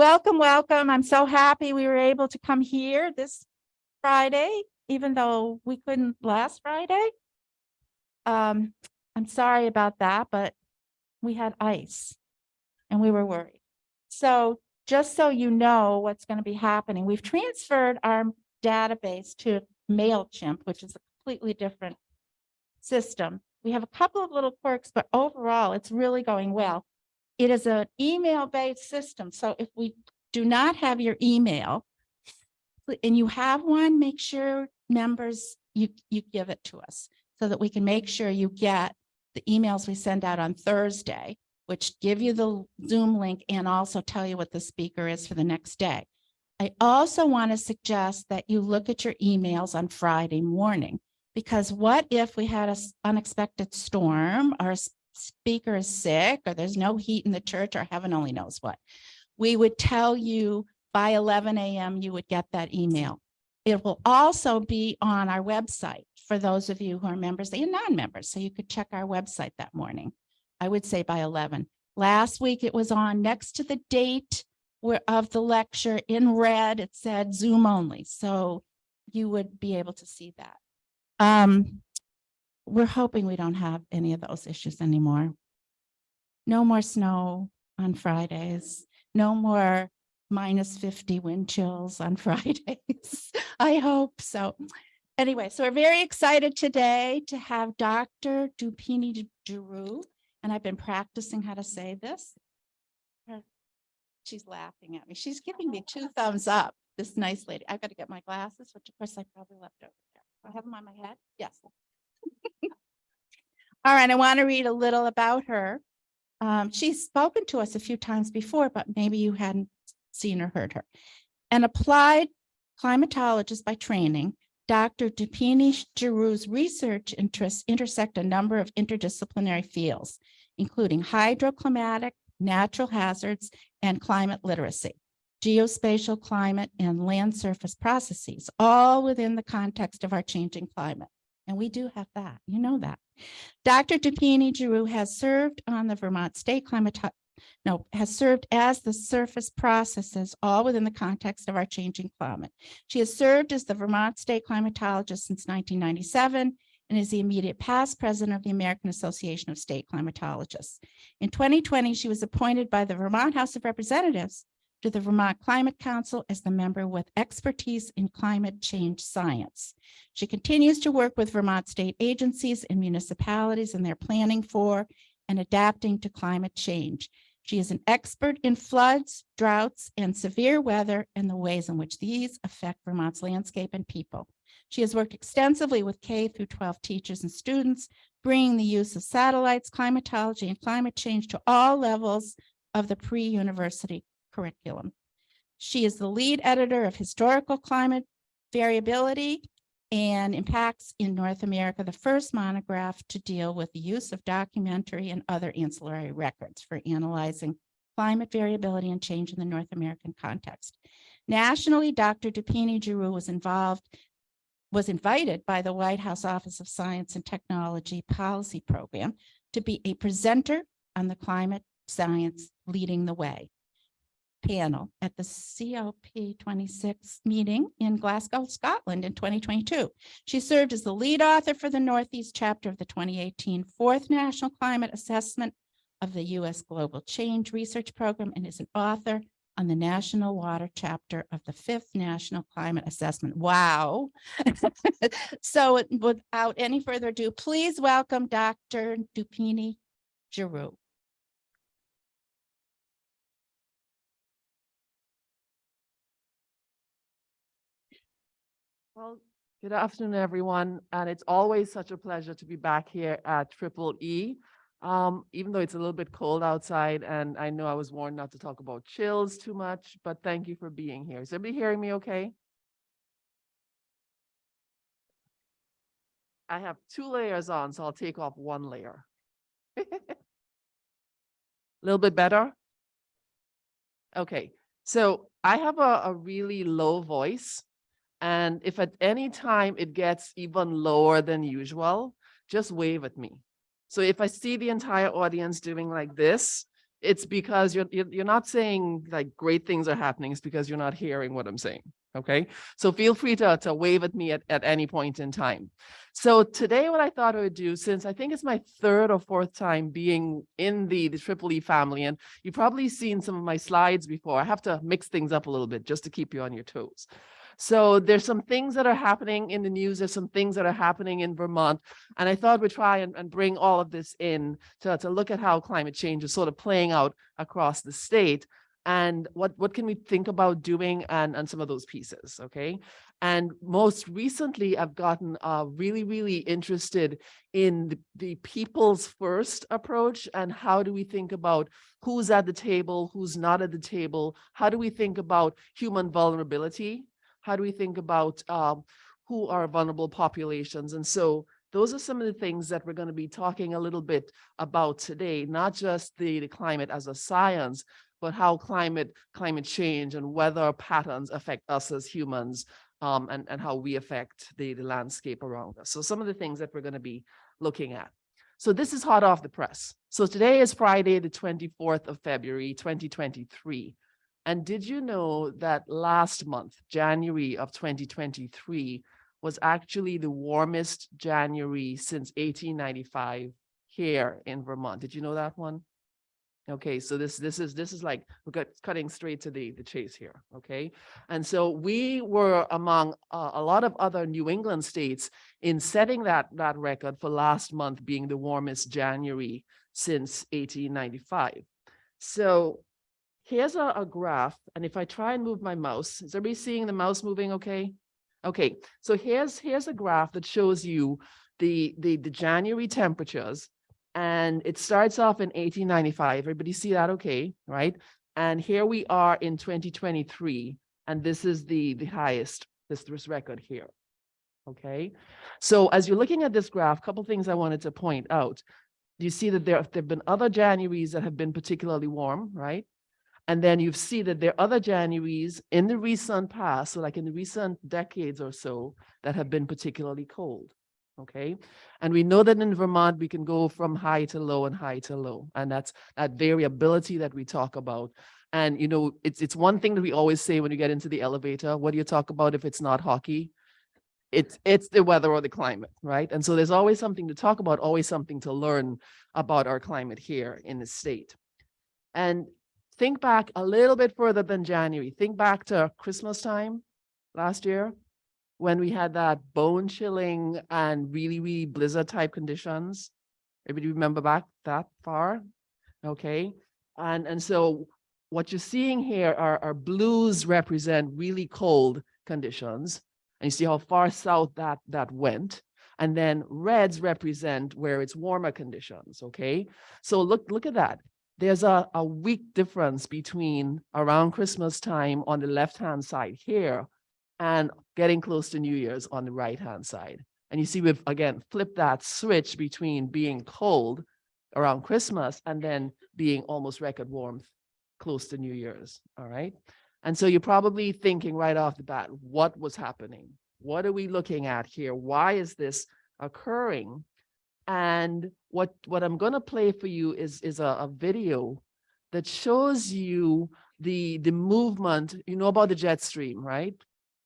Welcome, welcome. I'm so happy we were able to come here this Friday, even though we couldn't last Friday. Um, I'm sorry about that, but we had ice and we were worried. So just so you know what's going to be happening, we've transferred our database to MailChimp, which is a completely different system. We have a couple of little quirks, but overall, it's really going well. It is an email-based system. So if we do not have your email and you have one, make sure members, you, you give it to us so that we can make sure you get the emails we send out on Thursday, which give you the Zoom link and also tell you what the speaker is for the next day. I also want to suggest that you look at your emails on Friday morning, because what if we had an unexpected storm, our speaker is sick, or there's no heat in the church, or heaven only knows what. We would tell you by 11 a.m. you would get that email. It will also be on our website for those of you who are members and non-members, so you could check our website that morning. I would say by 11. Last week it was on next to the date of the lecture in red, it said Zoom only. So you would be able to see that. Um, we're hoping we don't have any of those issues anymore. No more snow on Fridays, no more minus 50 wind chills on Fridays. I hope so. Anyway, so we're very excited today to have Dr. Dupini Giroux, and I've been practicing how to say this. She's laughing at me. She's giving me two thumbs up, this nice lady. I've got to get my glasses, which of course I probably left over there. I have them on my head? Yes. All right, I want to read a little about her. Um, she's spoken to us a few times before, but maybe you hadn't seen or heard her. An applied climatologist by training, Dr. Dupini Giroux's research interests intersect a number of interdisciplinary fields, including hydroclimatic, natural hazards, and climate literacy, geospatial climate and land surface processes, all within the context of our changing climate. And we do have that, you know that. Dr. Dupigny-Giroux has served on the Vermont State Climate, no, has served as the surface processes, all within the context of our changing climate. She has served as the Vermont State Climatologist since 1997 and is the immediate past president of the American Association of State Climatologists. In 2020, she was appointed by the Vermont House of Representatives to the Vermont Climate Council as the member with expertise in climate change science. She continues to work with Vermont state agencies and municipalities in their planning for and adapting to climate change. She is an expert in floods, droughts, and severe weather and the ways in which these affect Vermont's landscape and people. She has worked extensively with K through 12 teachers and students, bringing the use of satellites, climatology, and climate change to all levels of the pre-university curriculum. She is the lead editor of Historical Climate Variability and Impacts in North America, the first monograph to deal with the use of documentary and other ancillary records for analyzing climate variability and change in the North American context. Nationally, Dr. Dupigny-Giroux was involved, was invited by the White House Office of Science and Technology Policy Program to be a presenter on the climate science leading the way panel at the COP26 meeting in Glasgow, Scotland in 2022. She served as the lead author for the Northeast chapter of the 2018 Fourth National Climate Assessment of the U.S. Global Change Research Program and is an author on the National Water chapter of the Fifth National Climate Assessment. Wow. so without any further ado, please welcome Dr. Dupini Giroux. Well, good afternoon, everyone. And it's always such a pleasure to be back here at Triple E. Um, even though it's a little bit cold outside and I know I was warned not to talk about chills too much, but thank you for being here. Is everybody hearing me okay? I have two layers on, so I'll take off one layer. A little bit better? Okay, so I have a, a really low voice. And if at any time it gets even lower than usual, just wave at me. So if I see the entire audience doing like this, it's because you're, you're, not saying like great things are happening. It's because you're not hearing what I'm saying. Okay. So feel free to, to wave at me at, at any point in time. So today what I thought I would do, since I think it's my third or fourth time being in the, the Triple E family, and you've probably seen some of my slides before, I have to mix things up a little bit just to keep you on your toes. So there's some things that are happening in the news. There's some things that are happening in Vermont. And I thought we'd try and, and bring all of this in to, to look at how climate change is sort of playing out across the state and what, what can we think about doing and, and some of those pieces, okay? And most recently, I've gotten uh, really, really interested in the, the people's first approach and how do we think about who's at the table, who's not at the table? How do we think about human vulnerability? How do we think about um, who are vulnerable populations? And so those are some of the things that we're going to be talking a little bit about today, not just the, the climate as a science, but how climate climate change and weather patterns affect us as humans um, and, and how we affect the, the landscape around us. So some of the things that we're going to be looking at. So this is hot off the press. So today is Friday, the 24th of February, 2023. And did you know that last month, January of 2023, was actually the warmest January since 1895 here in Vermont? Did you know that one? Okay, so this this is this is like we're got cutting straight to the the chase here. Okay, and so we were among uh, a lot of other New England states in setting that that record for last month being the warmest January since 1895. So here's a, a graph, and if I try and move my mouse, is everybody seeing the mouse moving? Okay, okay. So here's here's a graph that shows you the the the January temperatures and it starts off in 1895. Everybody see that okay, right? And here we are in 2023, and this is the, the highest, this, this record here, okay? So as you're looking at this graph, a couple things I wanted to point out. You see that there, there have been other Januaries that have been particularly warm, right? And then you see that there are other Januaries in the recent past, so like in the recent decades or so, that have been particularly cold okay? And we know that in Vermont, we can go from high to low and high to low. And that's that variability that we talk about. And, you know, it's, it's one thing that we always say when you get into the elevator, what do you talk about if it's not hockey? It's, it's the weather or the climate, right? And so there's always something to talk about, always something to learn about our climate here in the state. And think back a little bit further than January. Think back to Christmas time last year when we had that bone chilling and really, really blizzard type conditions. Everybody remember back that far? Okay. And, and so what you're seeing here are, are blues represent really cold conditions. And you see how far south that, that went. And then reds represent where it's warmer conditions. Okay. So look, look at that. There's a, a week difference between around Christmas time on the left-hand side here and getting close to New Year's on the right-hand side. And you see, we've again flipped that switch between being cold around Christmas and then being almost record warmth close to New Year's. All right. And so you're probably thinking right off the bat, what was happening? What are we looking at here? Why is this occurring? And what, what I'm going to play for you is, is a, a video that shows you the, the movement. You know about the jet stream, right?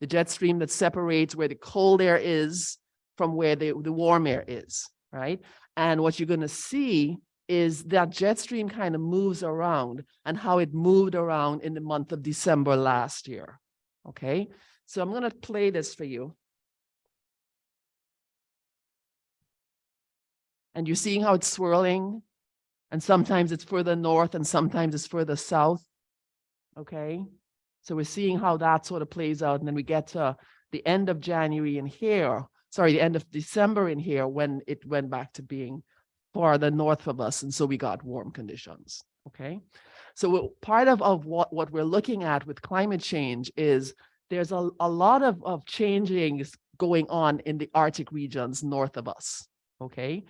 the jet stream that separates where the cold air is from where the, the warm air is, right? And what you're going to see is that jet stream kind of moves around and how it moved around in the month of December last year. Okay, so I'm going to play this for you. And you're seeing how it's swirling and sometimes it's further north and sometimes it's further south. Okay, so we're seeing how that sort of plays out. And then we get to the end of January in here, sorry, the end of December in here when it went back to being farther north of us. And so we got warm conditions. Okay. So part of, of what, what we're looking at with climate change is there's a, a lot of, of changings going on in the Arctic regions north of us. Okay.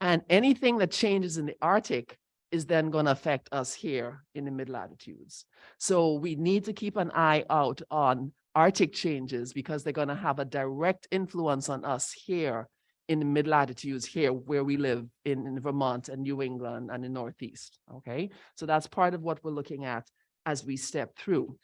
And anything that changes in the Arctic is then going to affect us here in the mid latitudes. So we need to keep an eye out on Arctic changes because they're going to have a direct influence on us here in the mid latitudes here where we live in, in Vermont and New England and the Northeast. Okay, so that's part of what we're looking at as we step through.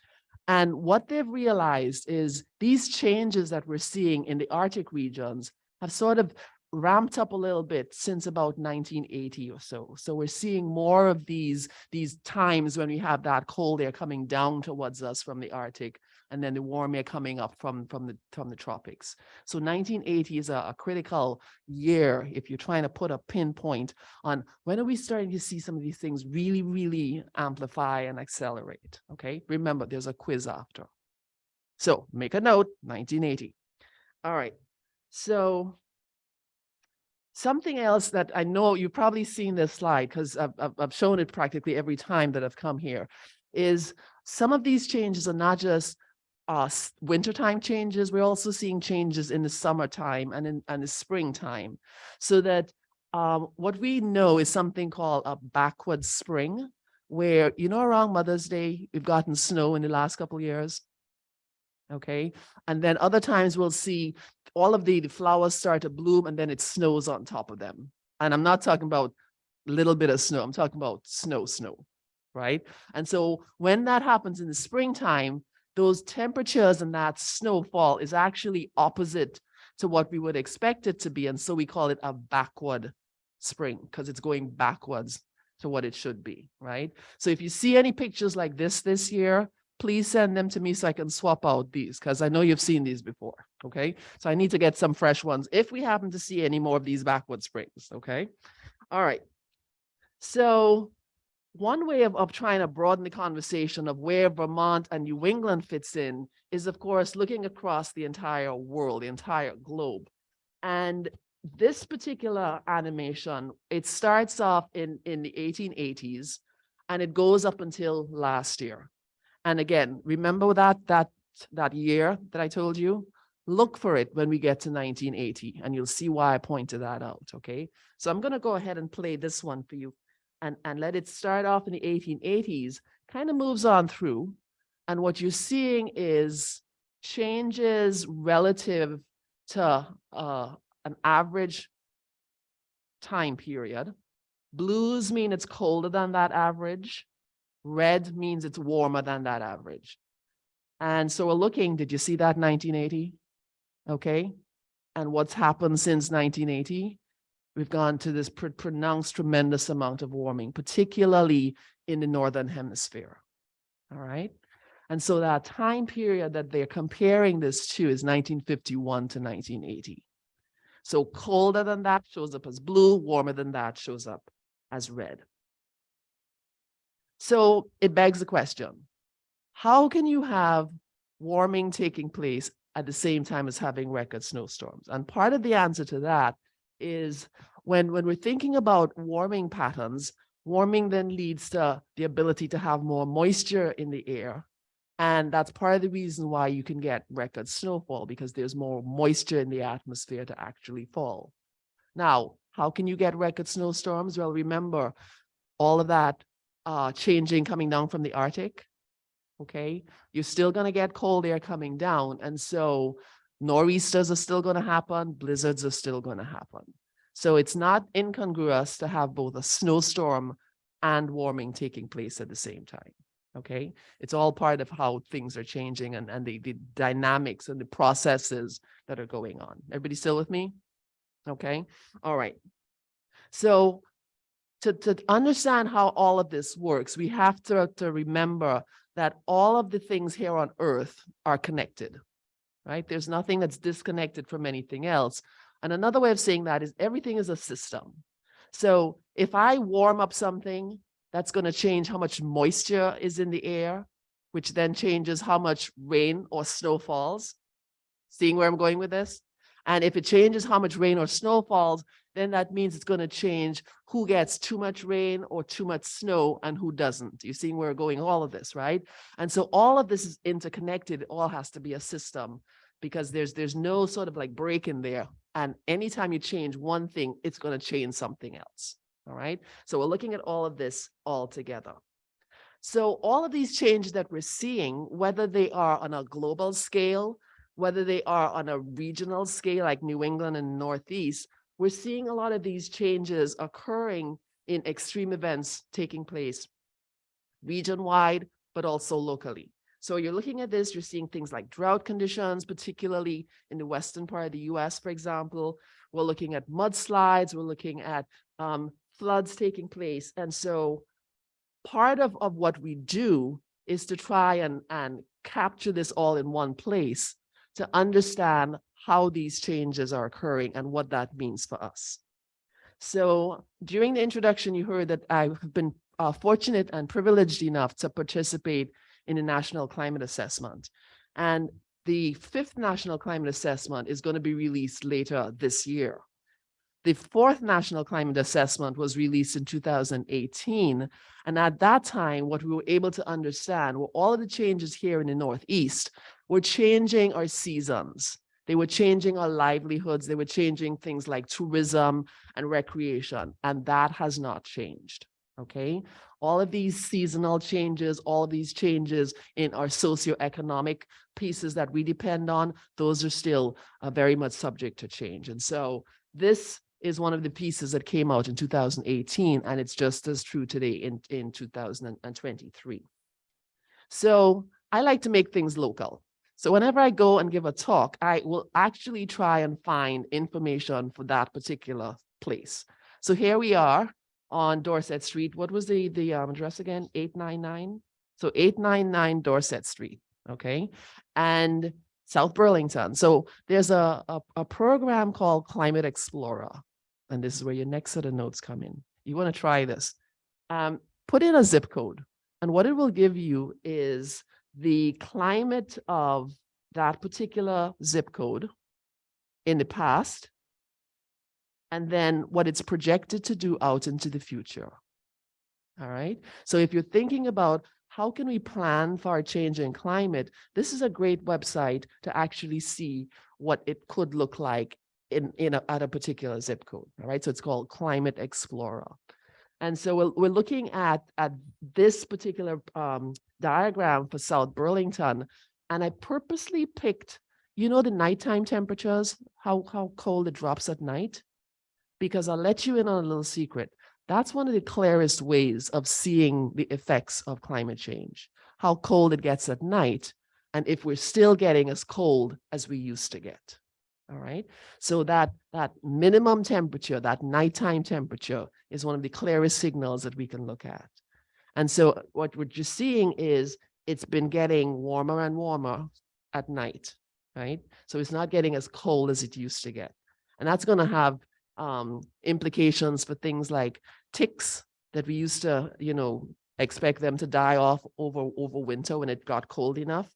And what they've realized is these changes that we're seeing in the Arctic regions have sort of ramped up a little bit since about 1980 or so. So we're seeing more of these, these times when we have that cold air coming down towards us from the Arctic and then the warm air coming up from, from, the, from the tropics. So 1980 is a, a critical year if you're trying to put a pinpoint on when are we starting to see some of these things really, really amplify and accelerate, okay? Remember, there's a quiz after. So make a note, 1980. All right, so something else that I know you've probably seen this slide because I've, I've, shown it practically every time that I've come here is some of these changes are not just uh, wintertime changes, we're also seeing changes in the summertime and in and the springtime. So that um, what we know is something called a backward spring, where, you know, around Mother's Day, we've gotten snow in the last couple of years. Okay, and then other times we'll see all of the, the flowers start to bloom and then it snows on top of them. And I'm not talking about a little bit of snow, I'm talking about snow, snow, right? And so when that happens in the springtime, those temperatures and that snowfall is actually opposite to what we would expect it to be. And so we call it a backward spring because it's going backwards to what it should be, right? So if you see any pictures like this this year, please send them to me so I can swap out these because I know you've seen these before, okay? So I need to get some fresh ones if we happen to see any more of these backward springs, okay? All right. So one way of, of trying to broaden the conversation of where Vermont and New England fits in is, of course, looking across the entire world, the entire globe. And this particular animation, it starts off in, in the 1880s and it goes up until last year. And again, remember that, that, that year that I told you? Look for it when we get to 1980 and you'll see why I pointed that out, okay? So I'm gonna go ahead and play this one for you and, and let it start off in the 1880s, kind of moves on through. And what you're seeing is changes relative to uh, an average time period. Blues mean it's colder than that average. Red means it's warmer than that average. And so we're looking, did you see that 1980? Okay. And what's happened since 1980? We've gone to this pr- pronounced tremendous amount of warming, particularly in the Northern Hemisphere. All right. And so that time period that they're comparing this to is 1951 to 1980. So colder than that shows up as blue, warmer than that shows up as red. So it begs the question, how can you have warming taking place at the same time as having record snowstorms? And part of the answer to that is when, when we're thinking about warming patterns, warming then leads to the ability to have more moisture in the air. And that's part of the reason why you can get record snowfall because there's more moisture in the atmosphere to actually fall. Now, how can you get record snowstorms? Well, remember all of that uh, changing coming down from the Arctic. Okay, you're still going to get cold air coming down. And so nor'easters are still going to happen, blizzards are still going to happen. So it's not incongruous to have both a snowstorm and warming taking place at the same time. Okay, it's all part of how things are changing and, and the, the dynamics and the processes that are going on. Everybody still with me? Okay, all right. So to, to understand how all of this works, we have to, to remember that all of the things here on earth are connected, right? There's nothing that's disconnected from anything else. And another way of saying that is everything is a system. So if I warm up something, that's going to change how much moisture is in the air, which then changes how much rain or snow falls. Seeing where I'm going with this? And if it changes how much rain or snow falls, then that means it's going to change who gets too much rain or too much snow and who doesn't. You see where we're going, all of this, right? And so all of this is interconnected. It all has to be a system because there's there's no sort of like break in there. And anytime you change one thing, it's going to change something else. All right. So we're looking at all of this all together. So all of these changes that we're seeing, whether they are on a global scale whether they are on a regional scale like New England and Northeast, we're seeing a lot of these changes occurring in extreme events taking place region-wide, but also locally. So you're looking at this, you're seeing things like drought conditions, particularly in the western part of the US, for example. We're looking at mudslides, we're looking at um, floods taking place. And so part of, of what we do is to try and, and capture this all in one place to understand how these changes are occurring and what that means for us. So during the introduction, you heard that I have been uh, fortunate and privileged enough to participate in the National Climate Assessment. And the fifth National Climate Assessment is going to be released later this year. The fourth National Climate Assessment was released in 2018. And at that time, what we were able to understand were all of the changes here in the Northeast were changing our seasons. They were changing our livelihoods. They were changing things like tourism and recreation. And that has not changed. Okay. All of these seasonal changes, all of these changes in our socioeconomic pieces that we depend on, those are still uh, very much subject to change. And so this is one of the pieces that came out in 2018, and it's just as true today in, in 2023. So I like to make things local. So whenever I go and give a talk, I will actually try and find information for that particular place. So here we are on Dorset Street. What was the, the um, address again? 899? So 899 Dorset Street, okay? And South Burlington. So there's a, a, a program called Climate Explorer. And this is where your next set of notes come in. You want to try this. Um, put in a zip code. And what it will give you is the climate of that particular zip code in the past, and then what it's projected to do out into the future. All right. So if you're thinking about how can we plan for a change in climate, this is a great website to actually see what it could look like in, in a, at a particular zip code. All right. So it's called Climate Explorer. And so we're, we're looking at, at this particular um, diagram for South Burlington. And I purposely picked, you know, the nighttime temperatures, how, how cold it drops at night because I'll let you in on a little secret. That's one of the clearest ways of seeing the effects of climate change, how cold it gets at night, and if we're still getting as cold as we used to get. All right. So that, that minimum temperature, that nighttime temperature is one of the clearest signals that we can look at. And so what we're just seeing is it's been getting warmer and warmer at night, right? So it's not getting as cold as it used to get. And that's going to have um, implications for things like ticks that we used to, you know, expect them to die off over, over winter when it got cold enough.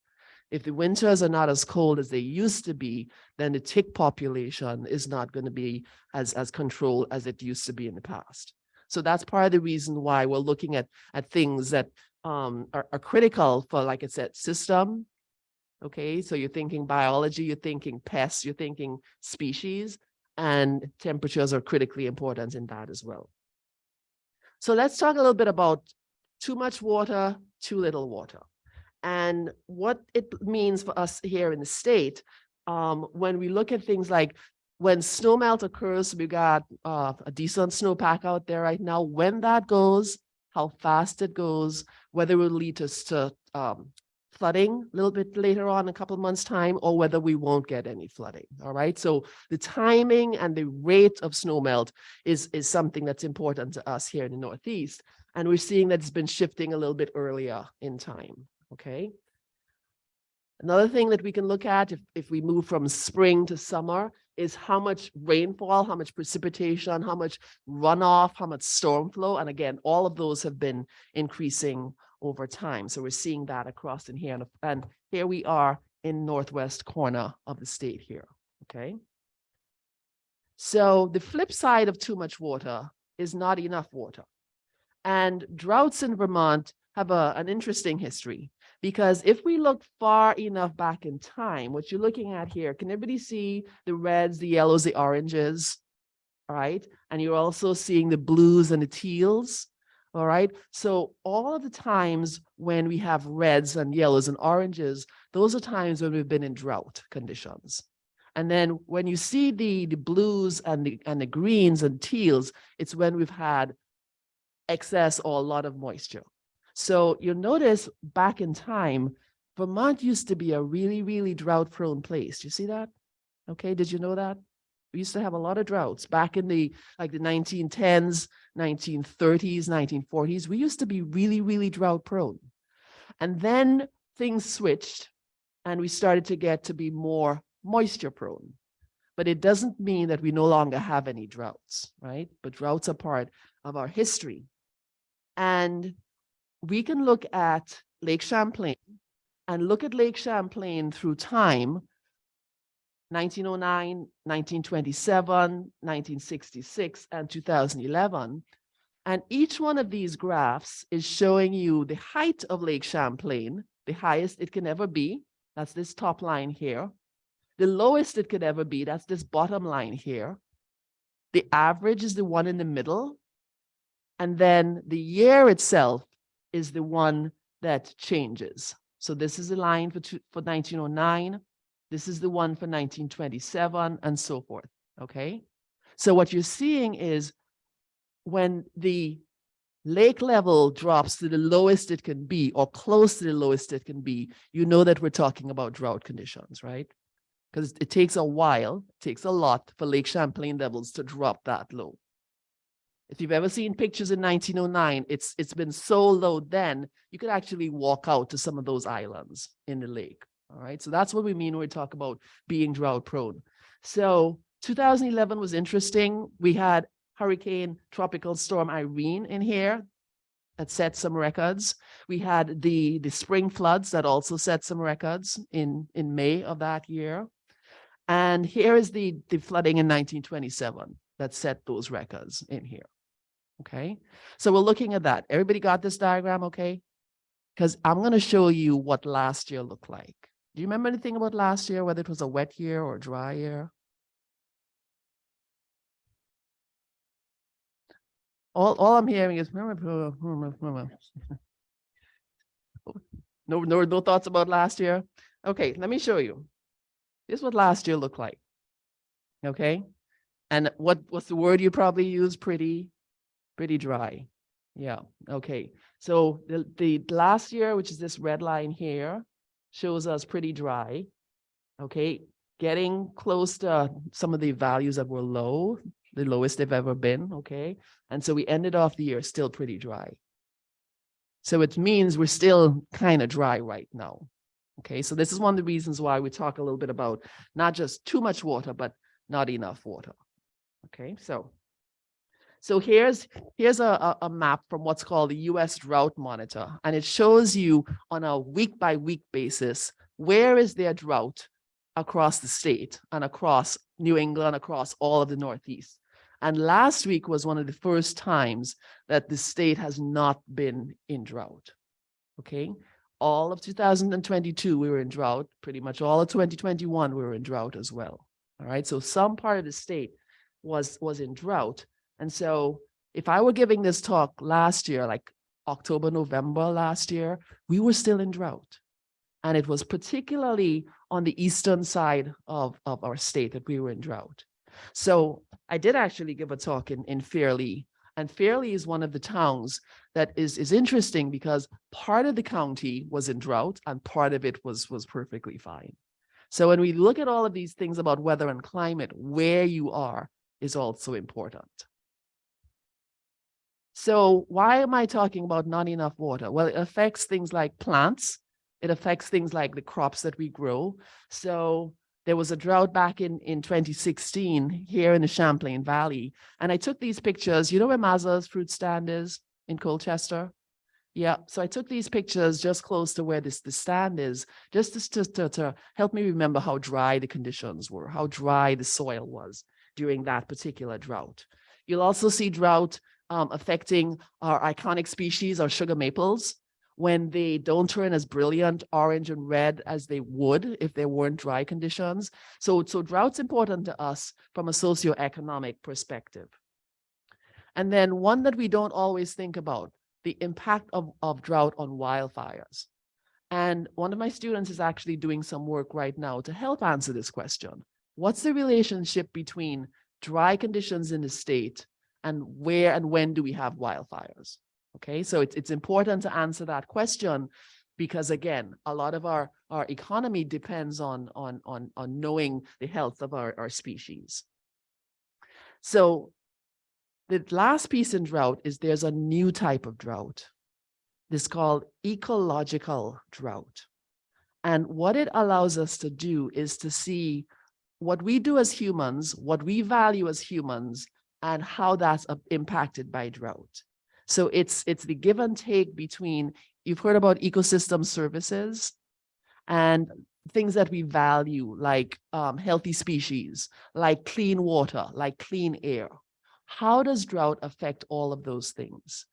If the winters are not as cold as they used to be, then the tick population is not going to be as, as controlled as it used to be in the past. So that's part of the reason why we're looking at, at things that um, are, are critical for, like I said, system. Okay, so you're thinking biology, you're thinking pests, you're thinking species, and temperatures are critically important in that as well. So let's talk a little bit about too much water, too little water, and what it means for us here in the state um, when we look at things like when snowmelt occurs, we got uh, a decent snowpack out there right now. When that goes, how fast it goes, whether it will lead us to um, flooding a little bit later on, a couple months time, or whether we won't get any flooding. All right. So the timing and the rate of snowmelt is, is something that's important to us here in the Northeast. And we're seeing that it's been shifting a little bit earlier in time. Okay. Another thing that we can look at if, if we move from spring to summer is how much rainfall, how much precipitation, how much runoff, how much storm flow. And again, all of those have been increasing over time. So we're seeing that across in here. And here we are in northwest corner of the state here, okay? So the flip side of too much water is not enough water. And droughts in Vermont have a, an interesting history because if we look far enough back in time, what you're looking at here, can everybody see the reds, the yellows, the oranges? All right. And you're also seeing the blues and the teals. All right. So all of the times when we have reds and yellows and oranges, those are times when we've been in drought conditions. And then when you see the, the blues and the, and the greens and teals, it's when we've had excess or a lot of moisture. So you'll notice back in time, Vermont used to be a really, really drought prone place. Do you see that? Okay, did you know that? We used to have a lot of droughts back in the like the 1910s, 1930s, 1940s. We used to be really, really drought prone. And then things switched and we started to get to be more moisture prone. But it doesn't mean that we no longer have any droughts, right? But droughts are part of our history. And we can look at Lake Champlain and look at Lake Champlain through time 1909, 1927, 1966, and 2011. And each one of these graphs is showing you the height of Lake Champlain, the highest it can ever be. That's this top line here. The lowest it could ever be, that's this bottom line here. The average is the one in the middle. And then the year itself is the one that changes. So this is the line for, two, for 1909. This is the one for 1927 and so forth, okay? So what you're seeing is when the lake level drops to the lowest it can be or close to the lowest it can be, you know that we're talking about drought conditions, right? Because it takes a while, it takes a lot for Lake Champlain levels to drop that low. If you've ever seen pictures in 1909, it's it's been so low then, you could actually walk out to some of those islands in the lake. All right, so that's what we mean when we talk about being drought prone. So 2011 was interesting. We had Hurricane Tropical Storm Irene in here that set some records. We had the, the spring floods that also set some records in, in May of that year. And here is the, the flooding in 1927 that set those records in here. Okay, so we're looking at that. Everybody got this diagram, okay? Because I'm going to show you what last year looked like. Do you remember anything about last year, whether it was a wet year or dry year? All, all I'm hearing is mm, mm, mm, no, no, no thoughts about last year. Okay, let me show you. This is what last year looked like. Okay, and what what's the word you probably use? Pretty, pretty dry. Yeah. Okay. So the the last year, which is this red line here, shows us pretty dry. Okay, getting close to some of the values that were low, the lowest they've ever been. Okay, and so we ended off the year still pretty dry. So it means we're still kind of dry right now. Okay, so this is one of the reasons why we talk a little bit about not just too much water, but not enough water. Okay, so so here's here's a, a, map from what's called the US Drought Monitor, and it shows you on a week by week basis, where is there drought across the state and across New England, across all of the Northeast. And last week was one of the first times that the state has not been in drought. Okay, all of 2022, we were in drought. Pretty much all of 2021, we were in drought as well. All right, so some part of the state was was in drought and so if I were giving this talk last year, like October, November last year, we were still in drought. And it was particularly on the eastern side of, of our state that we were in drought. So I did actually give a talk in, in Fairlee. And Fairlee is one of the towns that is, is interesting because part of the county was in drought and part of it was, was perfectly fine. So when we look at all of these things about weather and climate, where you are is also important. So why am I talking about not enough water? Well, it affects things like plants. It affects things like the crops that we grow. So there was a drought back in, in 2016 here in the Champlain Valley. And I took these pictures. You know where Mazza's fruit stand is in Colchester? Yeah, so I took these pictures just close to where this the stand is, just to, to, to help me remember how dry the conditions were, how dry the soil was during that particular drought. You'll also see drought um, affecting our iconic species, our sugar maples, when they don't turn as brilliant orange and red as they would if there weren't dry conditions. So, so drought's important to us from a socioeconomic perspective. And then one that we don't always think about, the impact of, of drought on wildfires. And one of my students is actually doing some work right now to help answer this question. What's the relationship between dry conditions in the state and where and when do we have wildfires? Okay, so it's, it's important to answer that question because again, a lot of our, our economy depends on, on, on, on knowing the health of our, our species. So the last piece in drought is there's a new type of drought. This called ecological drought. And what it allows us to do is to see what we do as humans, what we value as humans, and how that's uh, impacted by drought. So it's it's the give and take between, you've heard about ecosystem services and things that we value like um, healthy species, like clean water, like clean air. How does drought affect all of those things?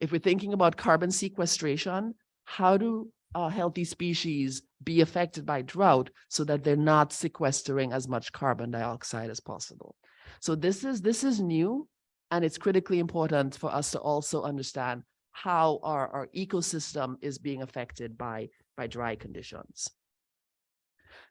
If we're thinking about carbon sequestration, how do uh, healthy species be affected by drought so that they're not sequestering as much carbon dioxide as possible? So this is this is new and it's critically important for us to also understand how our, our ecosystem is being affected by, by dry conditions.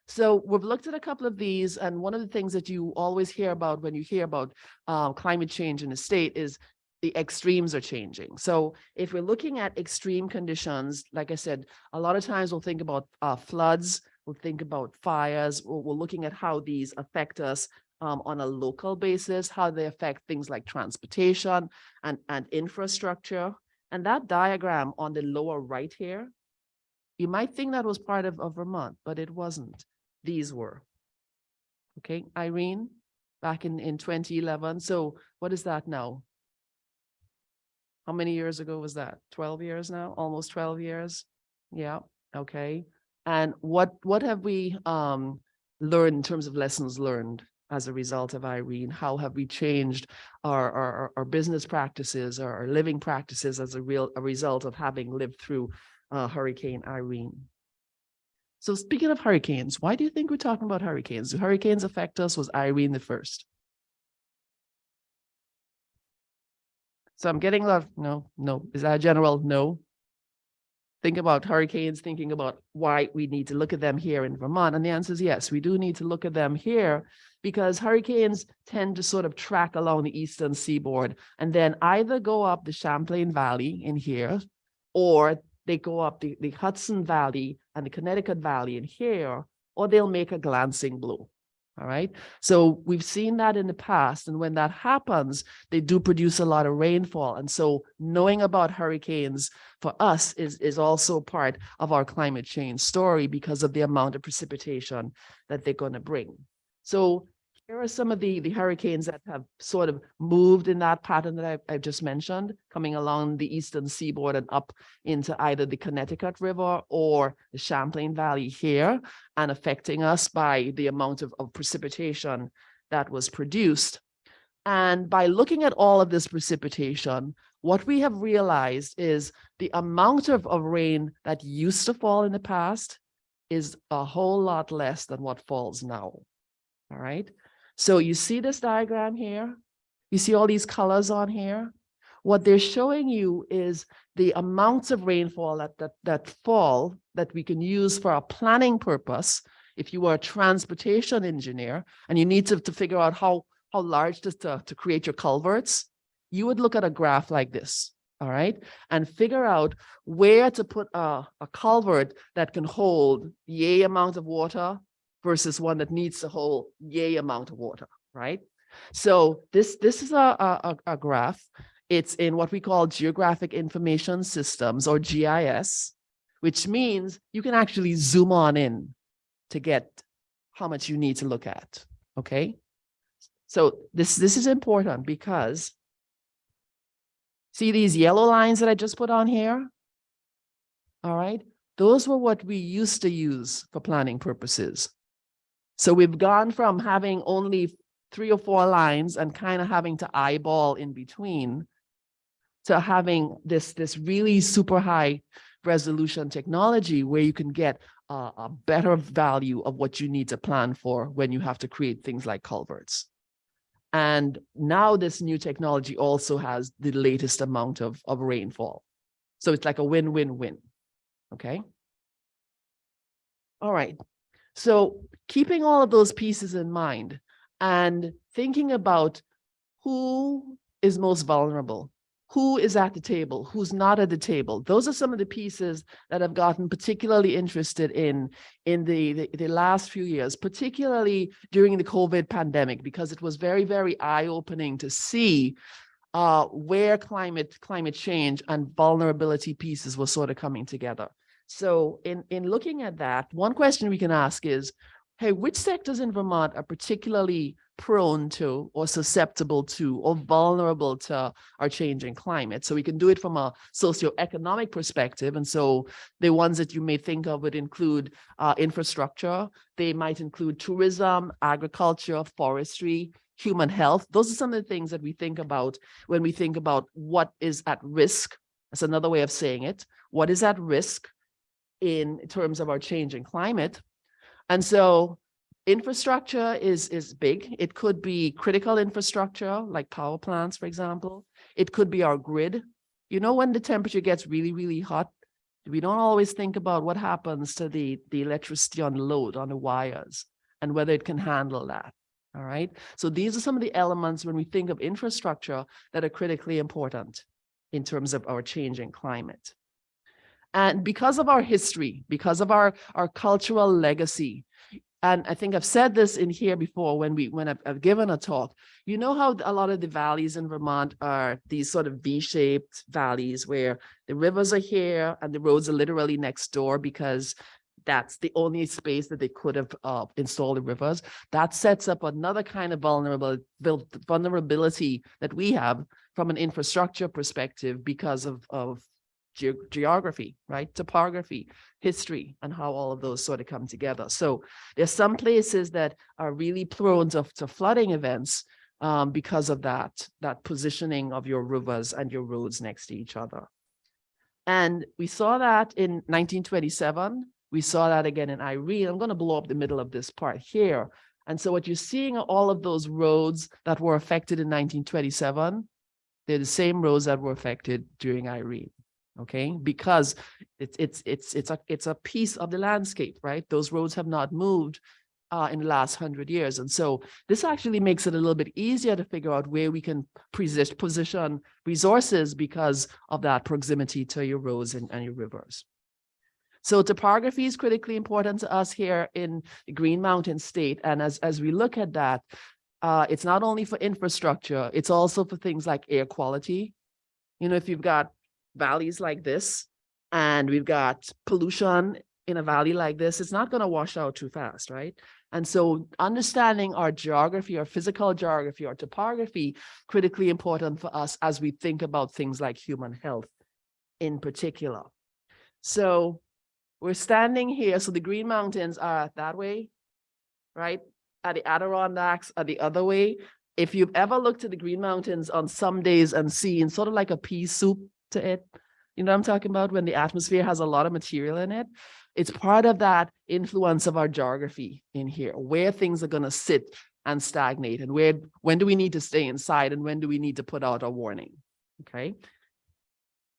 So we've looked at a couple of these, and one of the things that you always hear about when you hear about uh, climate change in the state is the extremes are changing. So if we're looking at extreme conditions, like I said, a lot of times we'll think about uh, floods, we'll think about fires, we're, we're looking at how these affect us um, on a local basis, how they affect things like transportation and, and infrastructure. And that diagram on the lower right here, you might think that was part of, of Vermont, but it wasn't. These were. Okay, Irene, back in, in 2011. So what is that now? How many years ago was that? 12 years now, almost 12 years? Yeah, okay. And what, what have we um, learned in terms of lessons learned as a result of Irene? How have we changed our, our, our business practices, our, our living practices as a real a result of having lived through uh, Hurricane Irene? So speaking of hurricanes, why do you think we're talking about hurricanes? Do hurricanes affect us? Was Irene the first? So I'm getting a lot of, no, no. Is that a general no? Think about hurricanes, thinking about why we need to look at them here in Vermont. And the answer is yes, we do need to look at them here because hurricanes tend to sort of track along the eastern seaboard and then either go up the Champlain Valley in here, or they go up the, the Hudson Valley and the Connecticut Valley in here, or they'll make a glancing blow. All right. So we've seen that in the past. And when that happens, they do produce a lot of rainfall. And so knowing about hurricanes for us is, is also part of our climate change story because of the amount of precipitation that they're going to bring. So here are some of the, the hurricanes that have sort of moved in that pattern that I, I just mentioned, coming along the eastern seaboard and up into either the Connecticut River or the Champlain Valley here and affecting us by the amount of, of precipitation that was produced. And by looking at all of this precipitation, what we have realized is the amount of, of rain that used to fall in the past is a whole lot less than what falls now. All right. So you see this diagram here? You see all these colors on here? What they're showing you is the amounts of rainfall that, that, that fall that we can use for a planning purpose. If you are a transportation engineer and you need to, to figure out how, how large to, to, to create your culverts, you would look at a graph like this all right, and figure out where to put a, a culvert that can hold yay amount of water versus one that needs a whole yay amount of water, right? So this, this is a, a, a graph. It's in what we call geographic information systems or GIS, which means you can actually zoom on in to get how much you need to look at, okay? So this, this is important because see these yellow lines that I just put on here? All right, those were what we used to use for planning purposes. So we've gone from having only three or four lines and kind of having to eyeball in between to having this, this really super high resolution technology where you can get a, better value of what you need to plan for when you have to create things like culverts. And now this new technology also has the latest amount of, of rainfall. So it's like a win-win-win. Okay. All right. So keeping all of those pieces in mind and thinking about who is most vulnerable, who is at the table, who's not at the table. Those are some of the pieces that I've gotten particularly interested in in the, the, the last few years, particularly during the COVID pandemic, because it was very, very eye-opening to see uh, where climate climate change and vulnerability pieces were sort of coming together. So in, in looking at that, one question we can ask is, hey, which sectors in Vermont are particularly prone to or susceptible to or vulnerable to our changing climate? So we can do it from a socioeconomic perspective. And so the ones that you may think of would include uh, infrastructure. They might include tourism, agriculture, forestry, human health. Those are some of the things that we think about when we think about what is at risk. That's another way of saying it. What is at risk in terms of our changing climate? And so infrastructure is, is big. It could be critical infrastructure like power plants, for example. It could be our grid. You know, when the temperature gets really, really hot, we don't always think about what happens to the, the electricity on the load, on the wires, and whether it can handle that. All right. So these are some of the elements when we think of infrastructure that are critically important in terms of our changing climate. And because of our history, because of our, our cultural legacy, and I think I've said this in here before when we when I've, I've given a talk, you know how a lot of the valleys in Vermont are these sort of V-shaped valleys where the rivers are here and the roads are literally next door because that's the only space that they could have uh, installed the rivers. That sets up another kind of vulnerable vulnerability that we have from an infrastructure perspective because of, of ge geography, right? Topography, history, and how all of those sort of come together. So there's some places that are really prone to, to flooding events um, because of that, that positioning of your rivers and your roads next to each other. And we saw that in 1927 we saw that again in Irene. I'm going to blow up the middle of this part here. And so what you're seeing are all of those roads that were affected in 1927. They're the same roads that were affected during Irene. Okay, because it's it's it's it's a it's a piece of the landscape, right? Those roads have not moved uh, in the last hundred years, and so this actually makes it a little bit easier to figure out where we can position position resources because of that proximity to your roads and, and your rivers. So topography is critically important to us here in Green Mountain State. And as, as we look at that, uh, it's not only for infrastructure, it's also for things like air quality. You know, if you've got valleys like this and we've got pollution in a valley like this, it's not going to wash out too fast, right? And so understanding our geography, our physical geography, our topography, critically important for us as we think about things like human health in particular. So we're standing here. So the Green Mountains are that way, right? At the Adirondacks are the other way. If you've ever looked at the Green Mountains on some days and seen sort of like a pea soup to it, you know what I'm talking about? When the atmosphere has a lot of material in it, it's part of that influence of our geography in here, where things are going to sit and stagnate and where, when do we need to stay inside and when do we need to put out a warning? Okay.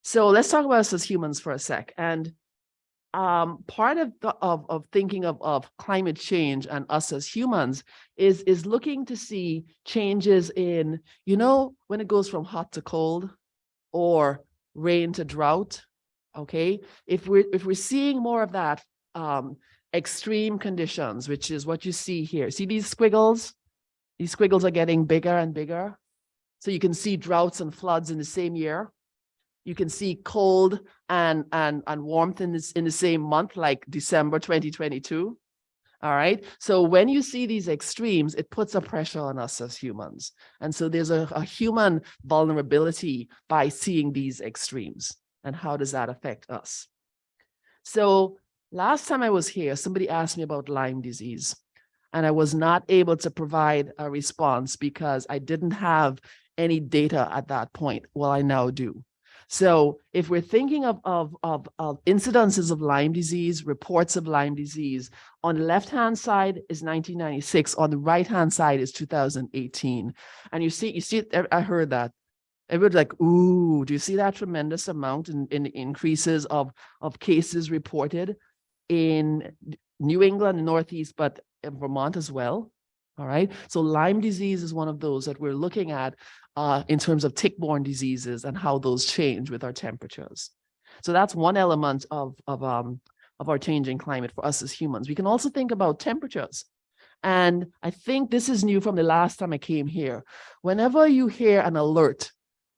So let's talk about us as humans for a sec. And um, part of, the, of, of thinking of, of climate change and us as humans is, is looking to see changes in, you know, when it goes from hot to cold or rain to drought, okay? If we're, if we're seeing more of that um, extreme conditions, which is what you see here, see these squiggles? These squiggles are getting bigger and bigger. So you can see droughts and floods in the same year you can see cold and and and warmth in this in the same month like december 2022 all right? So when you see these extremes it puts a pressure on us as humans. And so there's a, a human vulnerability by seeing these extremes. And how does that affect us? So last time i was here somebody asked me about lyme disease. And i was not able to provide a response because i didn't have any data at that point. Well i now do so if we're thinking of, of, of, of incidences of Lyme disease, reports of Lyme disease, on the left-hand side is 1996, on the right-hand side is 2018. And you see, you see, I heard that. Everybody's like, ooh, do you see that tremendous amount in, in increases of, of cases reported in New England, Northeast, but in Vermont as well? All right, so Lyme disease is one of those that we're looking at uh, in terms of tick-borne diseases and how those change with our temperatures. So that's one element of, of, um, of our changing climate for us as humans. We can also think about temperatures. And I think this is new from the last time I came here. Whenever you hear an alert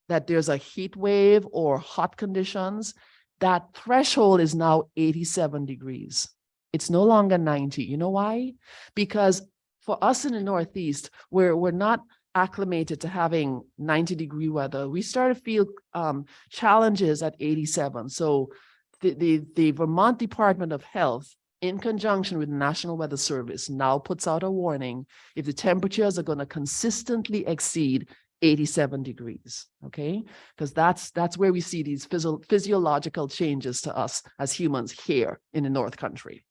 that there's a heat wave or hot conditions, that threshold is now 87 degrees. It's no longer 90. You know why? Because for us in the Northeast, we're, we're not acclimated to having 90 degree weather. We start to feel um, challenges at 87. So the, the, the Vermont Department of Health, in conjunction with the National Weather Service, now puts out a warning if the temperatures are going to consistently exceed 87 degrees, okay? Because that's that's where we see these physio physiological changes to us as humans here in the North Country.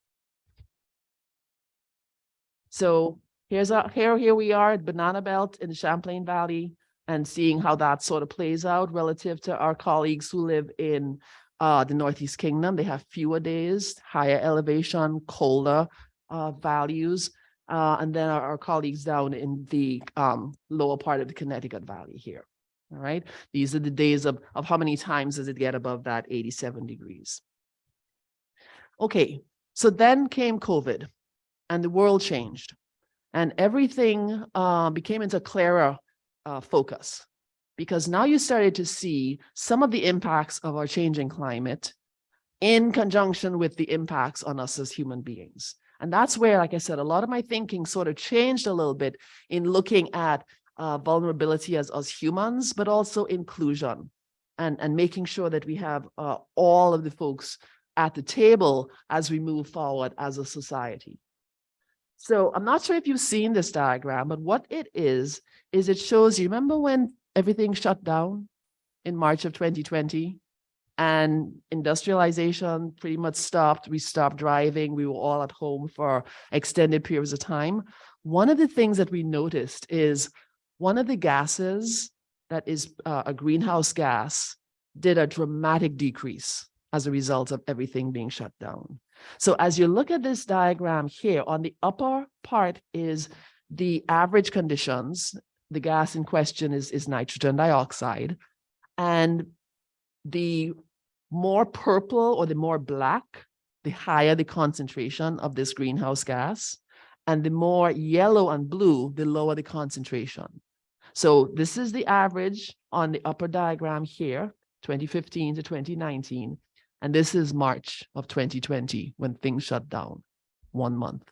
So here's a here here we are at Banana Belt in the Champlain Valley and seeing how that sort of plays out relative to our colleagues who live in uh, the Northeast Kingdom. They have fewer days, higher elevation, colder uh, values. Uh, and then our, our, colleagues down in the um, lower part of the Connecticut Valley here. All right. These are the days of, of how many times does it get above that 87 degrees. Okay. So then came COVID and the world changed and everything uh, became into clearer uh, focus because now you started to see some of the impacts of our changing climate in conjunction with the impacts on us as human beings. And that's where, like I said, a lot of my thinking sort of changed a little bit in looking at uh, vulnerability as, us humans, but also inclusion and, and making sure that we have uh, all of the folks at the table as we move forward as a society. So I'm not sure if you've seen this diagram, but what it is, is it shows you, remember when everything shut down in March of 2020? and industrialization pretty much stopped. We stopped driving. We were all at home for extended periods of time. One of the things that we noticed is one of the gases that is uh, a greenhouse gas did a dramatic decrease as a result of everything being shut down. So as you look at this diagram here, on the upper part is the average conditions. The gas in question is, is nitrogen dioxide. And the more purple or the more black, the higher the concentration of this greenhouse gas. And the more yellow and blue, the lower the concentration. So this is the average on the upper diagram here, 2015 to 2019. And this is March of 2020 when things shut down, one month.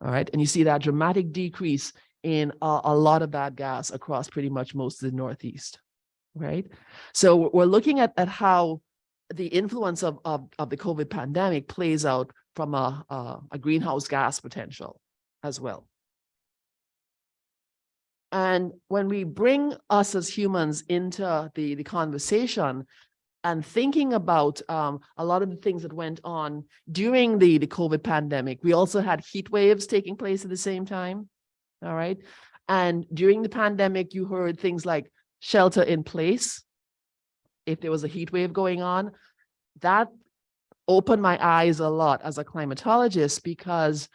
All right. And you see that dramatic decrease in a, a lot of that gas across pretty much most of the Northeast. Right. So we're looking at, at how the influence of, of, of the COVID pandemic plays out from a, a, a greenhouse gas potential as well. And when we bring us as humans into the, the conversation and thinking about um, a lot of the things that went on during the, the COVID pandemic, we also had heat waves taking place at the same time. All right. And during the pandemic, you heard things like shelter in place, if there was a heat wave going on, that opened my eyes a lot as a climatologist because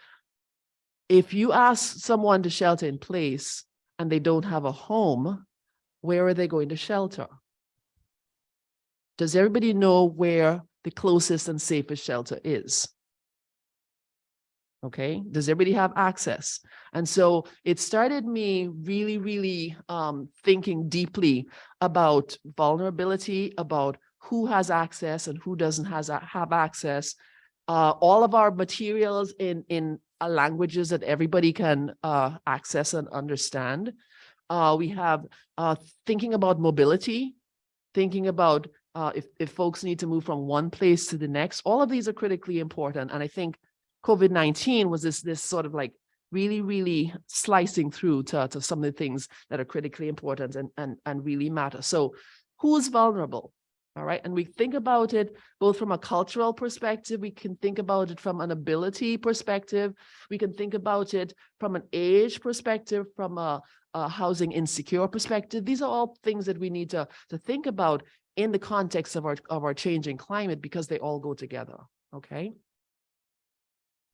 if you ask someone to shelter in place and they don't have a home, where are they going to shelter? Does everybody know where the closest and safest shelter is? Okay, does everybody have access? And so it started me really, really um, thinking deeply about vulnerability, about who has access and who doesn't has, have access. Uh, all of our materials in, in uh, languages that everybody can uh, access and understand. Uh, we have uh, thinking about mobility, thinking about uh, if, if folks need to move from one place to the next, all of these are critically important. And I think COVID-19 was this, this sort of like really, really slicing through to, to some of the things that are critically important and, and, and really matter. So who's vulnerable? All right, and we think about it both from a cultural perspective, we can think about it from an ability perspective, we can think about it from an age perspective, from a, a housing insecure perspective. These are all things that we need to, to think about in the context of our, of our changing climate because they all go together, okay?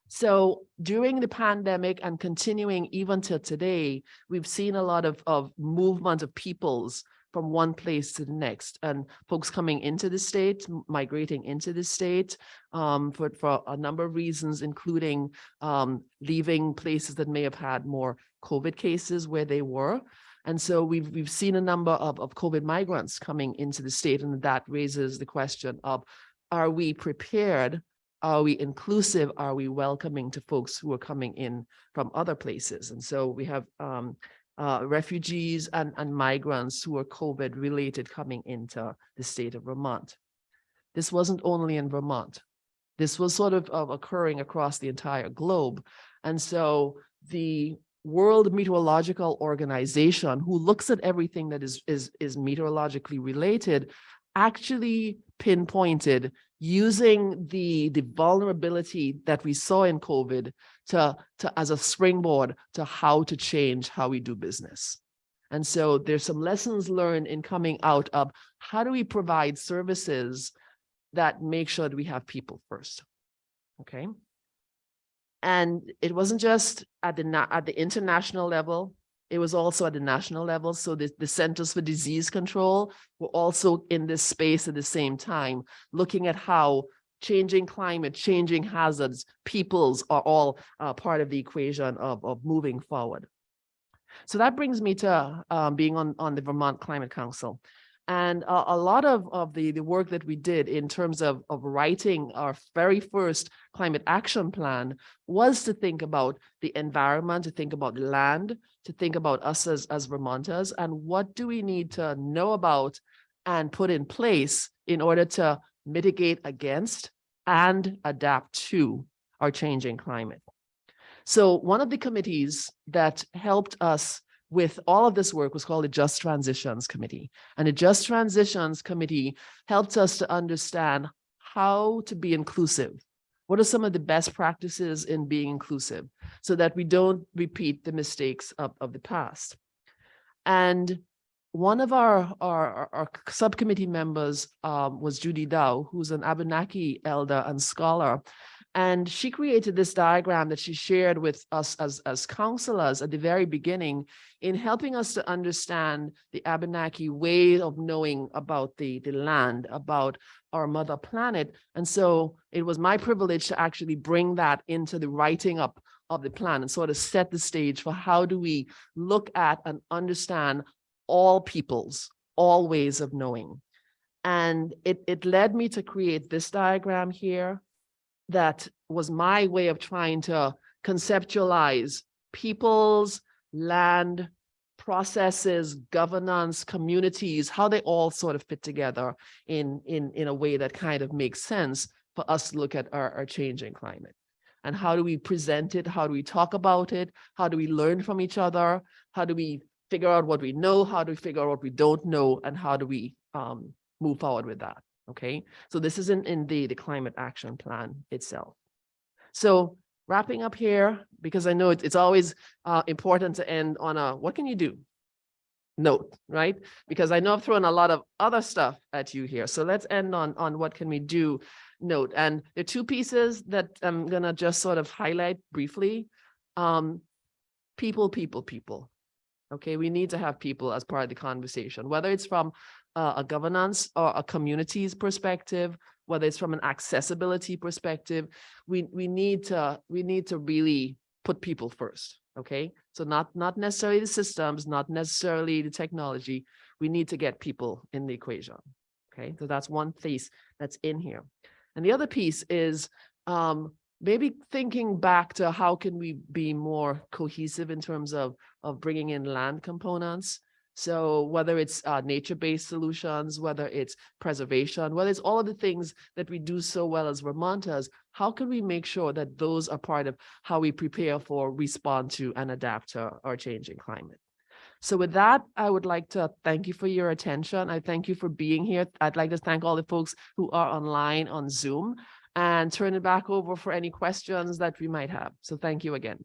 So during the pandemic and continuing even till today, we've seen a lot of, of movement of peoples from one place to the next and folks coming into the state, migrating into the state um, for, for a number of reasons, including um, leaving places that may have had more COVID cases where they were. And so we've, we've seen a number of, of COVID migrants coming into the state and that raises the question of, are we prepared? Are we inclusive? Are we welcoming to folks who are coming in from other places? And so we have um, uh, refugees and, and migrants who are COVID related coming into the state of Vermont. This wasn't only in Vermont. This was sort of, of occurring across the entire globe. And so the World Meteorological Organization, who looks at everything that is, is, is meteorologically related, actually pinpointed using the, the vulnerability that we saw in COVID to, to, as a springboard to how to change how we do business. And so there's some lessons learned in coming out of how do we provide services that make sure that we have people first, okay? And it wasn't just at the, at the international level, it was also at the national level. So the, the Centers for Disease Control were also in this space at the same time, looking at how changing climate, changing hazards, peoples are all uh, part of the equation of, of moving forward. So that brings me to um, being on, on the Vermont Climate Council. And a, a lot of, of the, the work that we did in terms of, of writing our very first climate action plan was to think about the environment, to think about land, to think about us as, as Vermonters, and what do we need to know about and put in place in order to mitigate against and adapt to our changing climate. So one of the committees that helped us with all of this work was called the Just Transitions Committee. And the Just Transitions Committee helped us to understand how to be inclusive. What are some of the best practices in being inclusive so that we don't repeat the mistakes of, of the past? And one of our, our, our- our subcommittee members um, was Judy Dow, who's an Abenaki elder and scholar. And she created this diagram that she shared with us as, as counselors at the very beginning in helping us to understand the Abenaki way of knowing about the, the land, about our mother planet. And so it was my privilege to actually bring that into the writing up of the plan and sort of set the stage for how do we look at and understand all peoples, all ways of knowing. And it, it led me to create this diagram here that was my way of trying to conceptualize peoples, land, processes, governance, communities, how they all sort of fit together in, in, in a way that kind of makes sense for us to look at our, our changing climate. And how do we present it? How do we talk about it? How do we learn from each other? How do we figure out what we know? How do we figure out what we don't know? And how do we um, move forward with that? Okay, so this isn't in the, the climate action plan itself. So wrapping up here, because I know it- it's always uh, important to end on a, what can you do? Note, right? Because I know I've thrown a lot of other stuff at you here. So let's end on, on what can we do note. And there are two pieces that I'm gonna just sort of highlight briefly. Um, people, people, people. Okay, we need to have people as part of the conversation, whether it's from uh, a governance or a community's perspective, whether it's from an accessibility perspective, we, we need to, we need to really put people first, okay? So not, not necessarily the systems, not necessarily the technology, we need to get people in the equation, okay? So that's one piece that's in here. And the other piece is um, maybe thinking back to how can we be more cohesive in terms of, of bringing in land components. So whether it's uh, nature-based solutions, whether it's preservation, whether it's all of the things that we do so well as Vermonters, how can we make sure that those are part of how we prepare for, respond to, and adapt to our changing climate? So with that, I would like to thank you for your attention. I thank you for being here. I'd like to thank all the folks who are online on Zoom and turn it back over for any questions that we might have. So thank you again.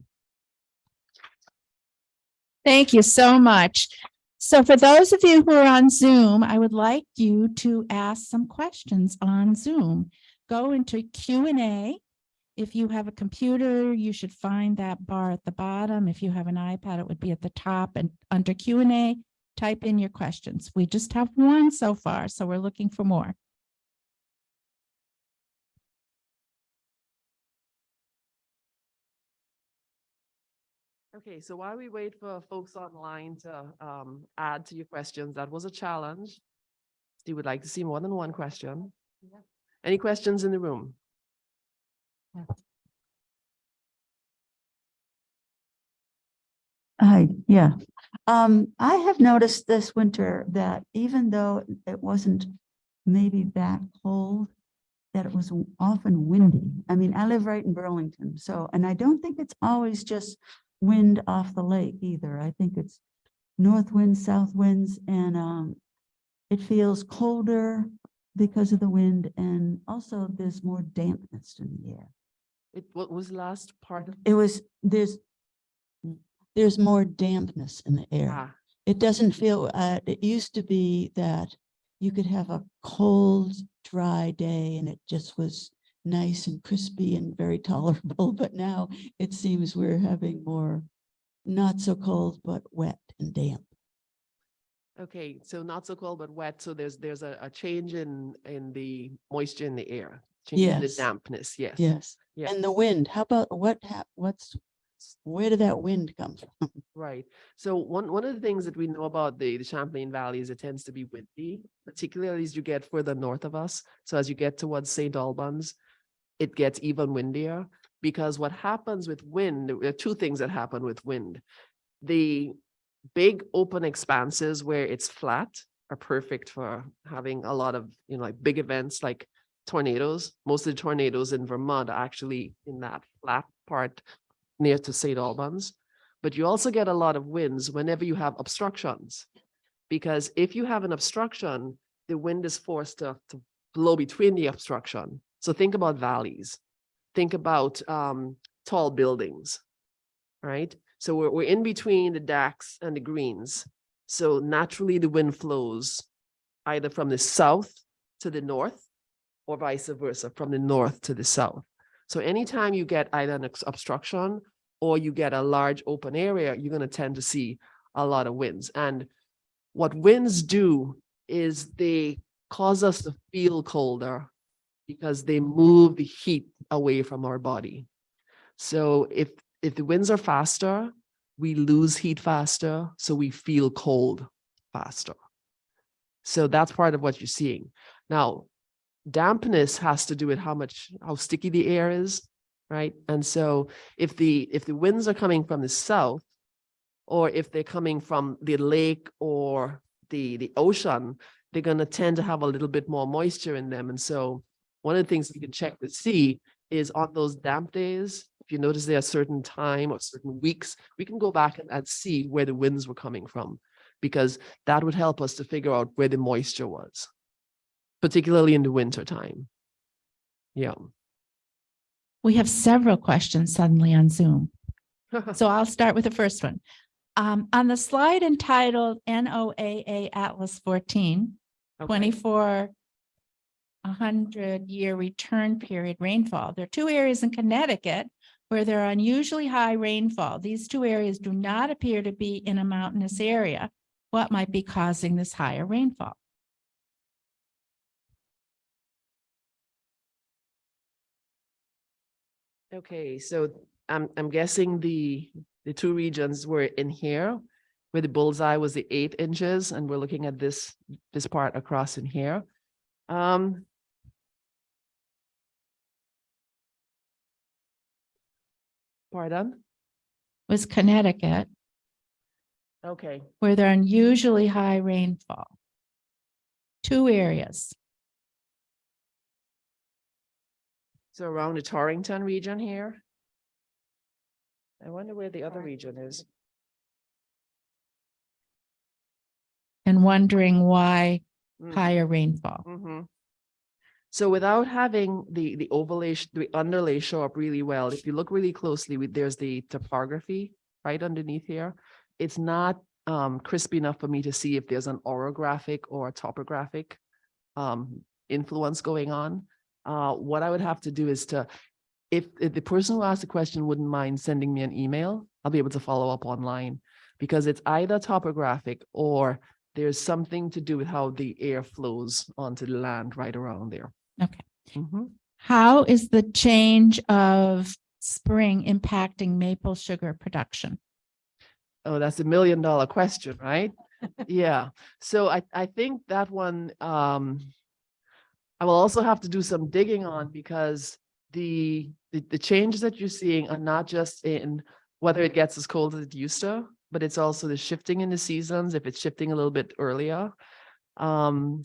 Thank you so much. So for those of you who are on Zoom, I would like you to ask some questions on Zoom. Go into Q and A. If you have a computer, you should find that bar at the bottom. If you have an iPad, it would be at the top and under Q and A, type in your questions. We just have one so far, so we're looking for more. Okay, so while we wait for folks online to um add to your questions, that was a challenge. Do you would like to see more than one question? Any questions in the room? Hi, yeah. Um, I have noticed this winter that even though it wasn't maybe that cold, that it was often windy. I mean, I live right in Burlington, so, and I don't think it's always just wind off the lake either. I think it's north winds, south winds, and, um, it feels colder because of the wind, and also there's more dampness in the air. It, what was last part of? It was, there's, there's more dampness in the air. Ah, It doesn't feel, uh, it used to be that you could have a cold, dry day and it just was nice and crispy and very tolerable, but now it seems we're having more not so cold, but wet and damp. Okay, so not so cold, but wet. So there's, there's a, a change in, in the moisture in the air. Change in the dampness, yes. Yes. Yeah. And the wind, how about what what's, where did that wind come from? Right. So one, one of the things that we know about the, the Champlain Valley is it tends to be windy, particularly as you get further north of us. So as you get towards St. Albans, it gets even windier because what happens with wind, there are two things that happen with wind. The big open expanses where it's flat are perfect for having a lot of, you know, like big events like tornadoes. Most of the tornadoes in Vermont are actually in that flat part near to St. Albans. But you also get a lot of winds whenever you have obstructions. Because if you have an obstruction, the wind is forced to, to blow between the obstruction. So think about valleys. Think about um, tall buildings, right? So we're, we're in between the decks and the greens. So naturally the wind flows either from the south to the north or vice versa, from the north to the south. So anytime you get either an obstruction or you get a large open area, you're going to tend to see a lot of winds. And what winds do is they cause us to feel colder because they move the heat away from our body. So if if the winds are faster, we lose heat faster, so we feel cold faster. So that's part of what you're seeing. Now, dampness has to do with how much how sticky the air is, right? And so if the if the winds are coming from the south, or if they're coming from the lake or the the ocean, they're going to tend to have a little bit more moisture in them. And so one of the things you can check to see is on those damp days, if you notice there are certain time or certain weeks, we can go back and, and see where the winds were coming from, because that would help us to figure out where the moisture was, particularly in the winter time. Yeah. We have several questions suddenly on Zoom. So I'll start with the first one. Um, on the slide entitled NOAA Atlas fourteen, Okay. twenty-four hundred year return period rainfall. There are two areas in Connecticut where there are unusually high rainfall. These two areas do not appear to be in a mountainous area. What might be causing this higher rainfall? Okay, so I'm, I'm guessing the, the two regions were in here, where the bullseye was the eight inches, and we're looking at this, this part across in here. Um. Pardon? Was Connecticut Okay, where there are unusually high rainfall. Two areas. so around the Torrington region here. I wonder where the other region is. and wondering why Mm. higher rainfall. Mhm. So without having the, the overlay, the underlay show up really well, if you look really closely, with there's the topography right underneath here. It's not um, crisp enough for me to see if there's an orographic or a topographic um, influence going on. Uh, what I would have to do is to, if, if the person who asked the question wouldn't mind sending me an email, I'll be able to follow up online. Because it's either topographic or there's something to do with how the air flows onto the land right around there. Okay. Mhm. How is the change of spring impacting maple sugar production? Oh, that's a million dollar question, right? Yeah, so I, I think that one, um, I will also have to do some digging on because the, the, the changes that you're seeing are not just in whether it gets as cold as it used to, but it's also the shifting in the seasons, if it's shifting a little bit earlier. Um,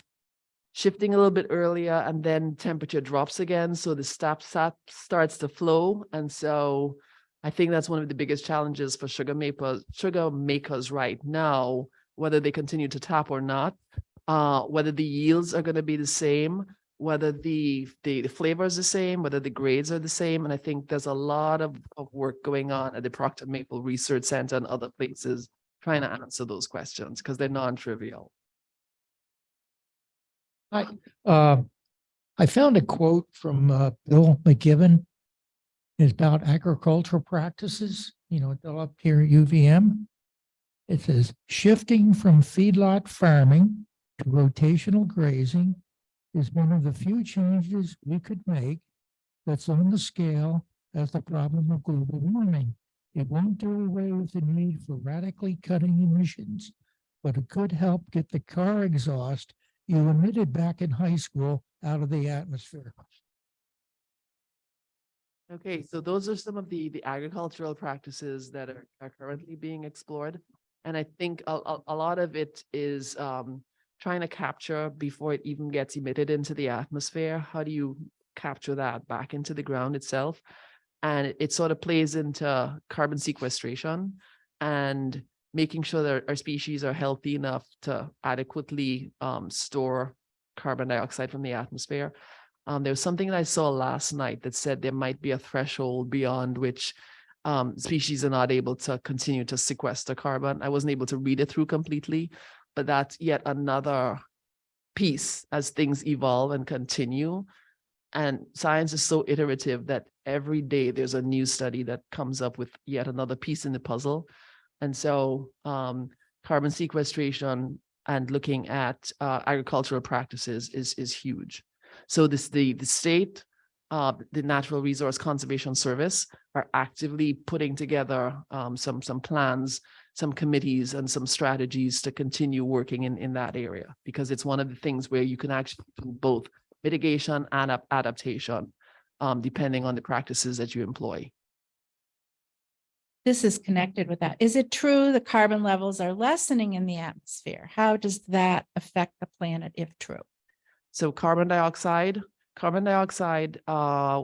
shifting a little bit earlier and then temperature drops again, so the stop sap starts to flow. And so I think that's one of the biggest challenges for sugar maple, sugar makers right now, whether they continue to tap or not. Uh, whether the yields are gonna be the same, whether the, the the flavor is the same, whether the grades are the same. And I think there's a lot of, of work going on at the Proctor Maple Research Center and other places trying to answer those questions because they're non-trivial. I, uh, I found a quote from, uh, Bill McKibben. It's about agricultural practices, you know, they're up here at UVM. It says shifting from feedlot farming to rotational grazing is one of the few changes we could make that's on the scale as the problem of global warming. It won't do away with the need for radically cutting emissions, but it could help get the car exhaust you emitted back in high school out of the atmosphere. Okay, so those are some of the, the agricultural practices that are, are currently being explored. And I think a, a, a lot of it is, um, trying to capture before it even gets emitted into the atmosphere. How do you capture that back into the ground itself? And it, it sort of plays into carbon sequestration and making sure that our species are healthy enough to adequately, um, store carbon dioxide from the atmosphere. Um, there was something that I saw last night that said there might be a threshold beyond which um, species are not able to continue to sequester carbon. I wasn't able to read it through completely, but that's yet another piece as things evolve and continue. And science is so iterative that every day there's a new study that comes up with yet another piece in the puzzle. And so um, carbon sequestration and looking at uh, agricultural practices is, is huge. So this, the, the state, uh, the Natural Resource Conservation Service are actively putting together um, some, some plans, some committees and some strategies to continue working in, in that area. Because it's one of the things where you can actually do both mitigation and adaptation, um, depending on the practices that you employ. This is connected with that. Is it true the carbon levels are lessening in the atmosphere? How does that affect the planet if true? So carbon dioxide, carbon dioxide, uh,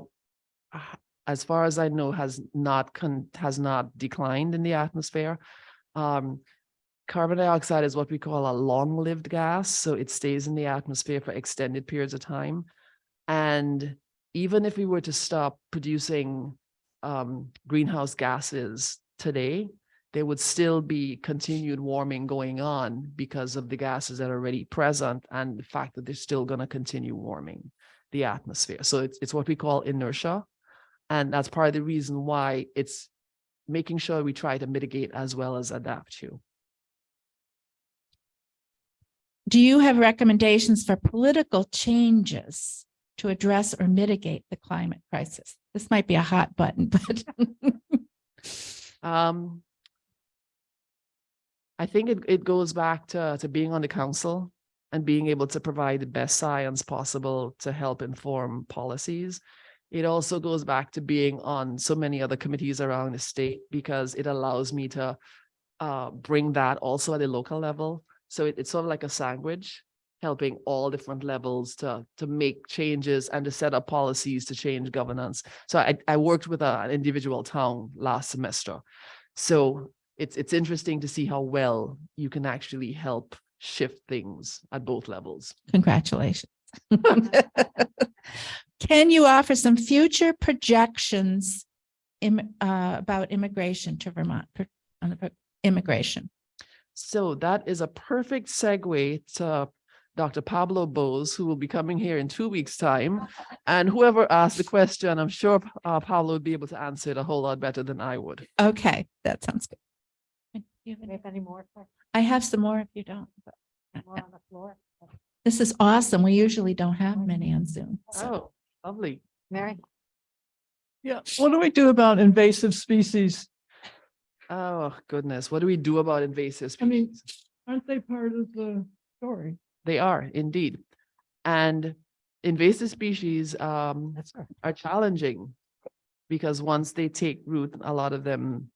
as far as I know, has not has not declined in the atmosphere. Um, carbon dioxide is what we call a long-lived gas, so it stays in the atmosphere for extended periods of time. And even if we were to stop producing um, greenhouse gases today, there would still be continued warming going on because of the gases that are already present and the fact that they're still going to continue warming the atmosphere. So it's, it's what we call inertia. And that's part of the reason why it's making sure we try to mitigate as well as adapt to. Do you have recommendations for political changes to address or mitigate the climate crisis? This might be a hot button, but Um, I think it, it goes back to, to being on the council and being able to provide the best science possible to help inform policies. It also goes back to being on so many other committees around the state because it allows me to uh, bring that also at a local level. So it- it's sort of like a sandwich, helping all different levels to, to make changes and to set up policies to change governance. So I, I worked with a- an individual town last semester. So it's, it's interesting to see how well you can actually help shift things at both levels. Congratulations. Can you offer some future projections im- uh, about immigration to Vermont, on the immigration? So that is a perfect segue to Dr. Pablo Bose, who will be coming here in two weeks' time. And whoever asked the question, I'm sure uh, Pablo would be able to answer it a whole lot better than I would. Okay, that sounds good. Do you have any- any more I have some more if you don't. but- more on the floor? This is awesome. We usually don't have many on Zoom. so- Oh, lovely. Mary? Yeah, what do we do about invasive species? Oh, goodness. What do we do about invasive species? I mean- Aren't they part of the story? They are indeed. And invasive species um right. are challenging because once they take root, a lot of them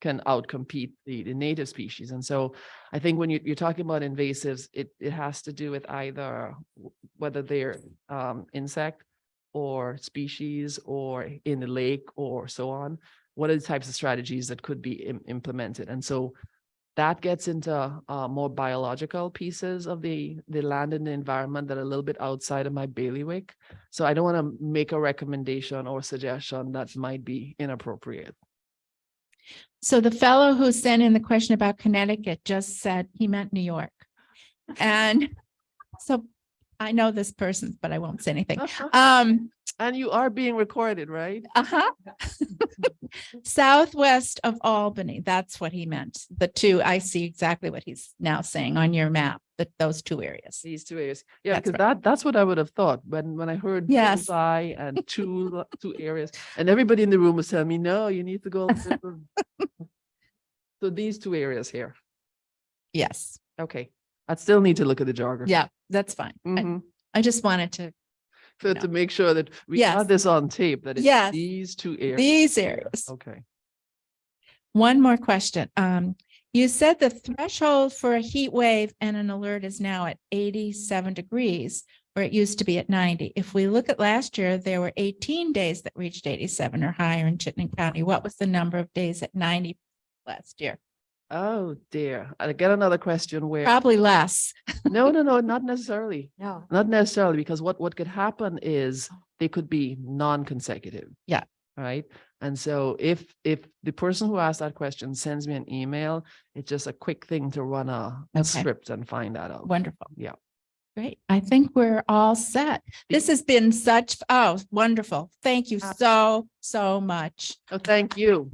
can outcompete the, the native species. And so I think when you, you're talking about invasives, it, it has to do with either whether they're um, insect or species or in the lake or so on. What are the types of strategies that could be im- implemented? And so that gets into uh, more biological pieces of the, the land and the environment that are a little bit outside of my bailiwick. So I don't want to make a recommendation or suggestion that might be inappropriate. So the fellow who sent in the question about Connecticut just said he meant New York. And so I know this person, but I won't say anything. Um, And you are being recorded, right? uh-huh. Southwest of Albany, that's what he meant. The two, I see exactly what he's now saying on your map, that those two areas. These two areas. Yeah, because that, that's what I would have thought when, when I heard Yes. bullseye and two, two areas. And everybody in the room was telling me, no, you need to go. So these two areas here. Yes, Okay. I still need to look at the geography. yeah, that's fine. I, Mhm. I just wanted to, So know. to make sure that we Yes. got this on tape, that it's Yes. these two areas. these areas. Okay. One more question. Um, you said the threshold for a heat wave and an alert is now at eighty-seven degrees, where it used to be at ninety. If we look at last year, there were eighteen days that reached eighty-seven or higher in Chittenden County. What was the number of days at ninety last year? Oh dear. I get another question where, Probably less. no, no, no, not necessarily. No. Not necessarily, because what, what could happen is oh. they could be non-consecutive. Yeah. Right? And so if, if the person who asked that question sends me an email, it's just a quick thing to run a Okay. script and find that out. Wonderful. Yeah. Great. I think we're all set. This has been such, oh, wonderful. Thank you uh, so, so much. Oh, thank you.